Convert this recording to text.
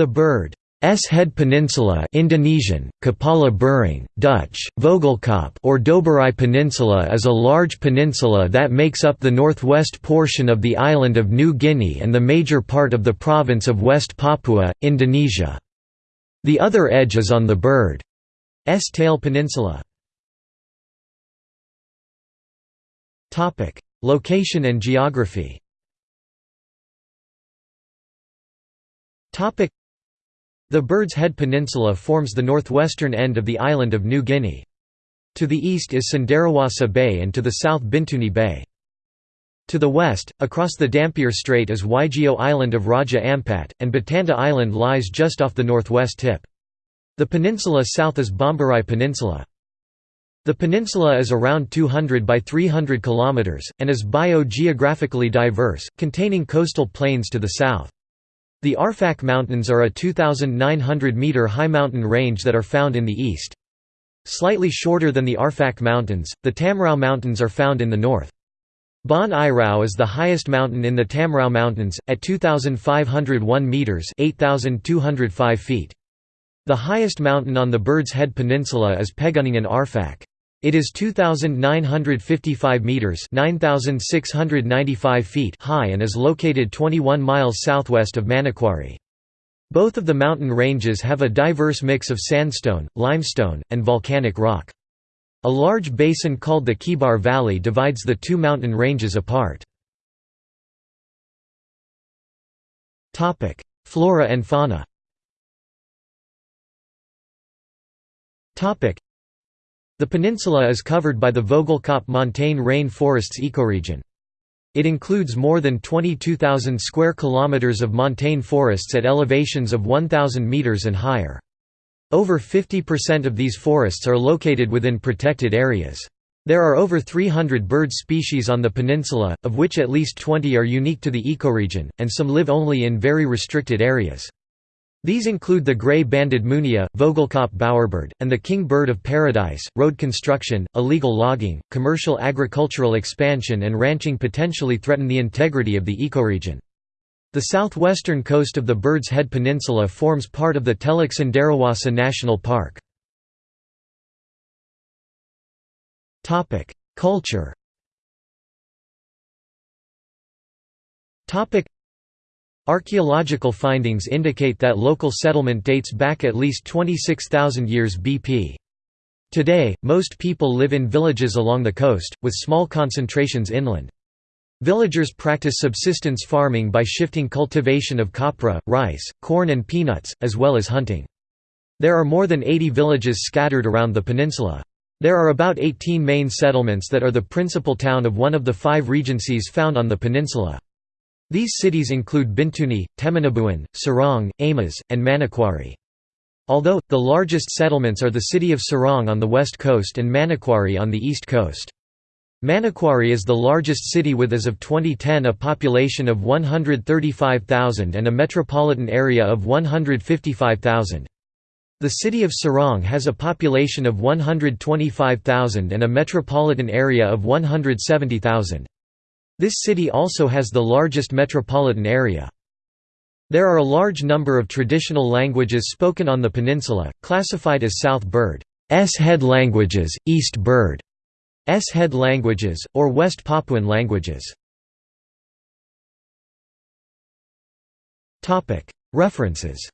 The bird. S. Head Peninsula Indonesian, Kepala Burung, Dutch, Vogelkop or Doberai Peninsula is a large peninsula that makes up the northwest portion of the island of New Guinea and the major part of the province of West Papua, Indonesia. The other edge is on the bird's tail peninsula. Location and geography the Bird's Head Peninsula forms the northwestern end of the island of New Guinea. To the east is Cenderawasih Bay and to the south Bintuni Bay. To the west, across the Dampier Strait is Waigeo Island of Raja Ampat, and Batanta Island lies just off the northwest tip. The peninsula south is Bomberai Peninsula. The peninsula is around 200 by 300 kilometers and is biogeographically diverse, containing coastal plains to the south. The Arfak Mountains are a 2,900-metre high mountain range that are found in the east. Slightly shorter than the Arfak Mountains, the Tamrau Mountains are found in the north. Bon Irau is the highest mountain in the Tamrau Mountains, at 2,501 metres 8,205 feet. The highest mountain on the Bird's Head Peninsula is Pegunungan Arfak. It is 2955 meters, 9695 feet high and is located 21 miles southwest of Manokwari. Both of the mountain ranges have a diverse mix of sandstone, limestone, and volcanic rock. A large basin called the Kebar Valley divides the two mountain ranges apart. Flora and fauna the peninsula is covered by the Vogelkop montane rain forests ecoregion. It includes more than 22,000 square kilometers of montane forests at elevations of 1,000 meters and higher. Over 50% of these forests are located within protected areas. There are over 300 bird species on the peninsula, of which at least 20 are unique to the ecoregion, and some live only in very restricted areas. These include the gray-banded munia, Vogelkop bowerbird, and the king bird of paradise. Road construction, illegal logging, commercial agricultural expansion and ranching potentially threaten the integrity of the ecoregion. The southwestern coast of the Bird's Head Peninsula forms part of the Teluk Cenderawasih National Park. Culture Archaeological findings indicate that local settlement dates back at least 26,000 years BP. Today, most people live in villages along the coast, with small concentrations inland. Villagers practice subsistence farming by shifting cultivation of copra, rice, corn and peanuts, as well as hunting. There are more than 80 villages scattered around the peninsula. There are about 18 main settlements that are the principal town of one of the five regencies found on the peninsula. These cities include Bintuni, Teminabuan, Sorong, Aimas, and Manokwari. Although, the largest settlements are the city of Sorong on the west coast and Manokwari on the east coast. Manokwari is the largest city with as of 2010 a population of 135,000 and a metropolitan area of 155,000. The city of Sorong has a population of 125,000 and a metropolitan area of 170,000. This city also has the largest metropolitan area. There are a large number of traditional languages spoken on the peninsula, classified as South Bird. S head languages, East Bird. S head languages, or West Papuan languages. References